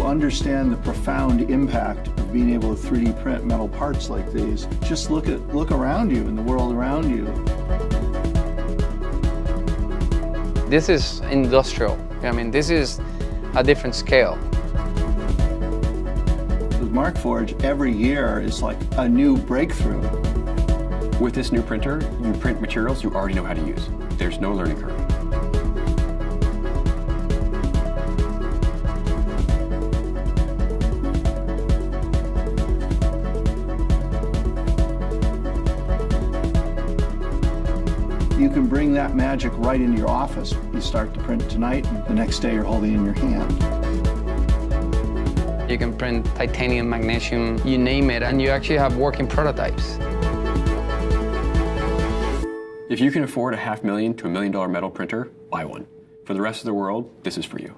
understand the profound impact of being able to 3D print metal parts like these, just look at look around you in the world around you. This is industrial. I mean, this is a different scale. With Markforged, every year is like a new breakthrough. With this new printer, you print materials you already know how to use. There's no learning curve. You can bring that magic right into your office. You start to print tonight, and the next day you're holding it in your hand. You can print titanium, magnesium, you name it, and you actually have working prototypes. If you can afford a half million to a million dollar metal printer, buy one. For the rest of the world, this is for you.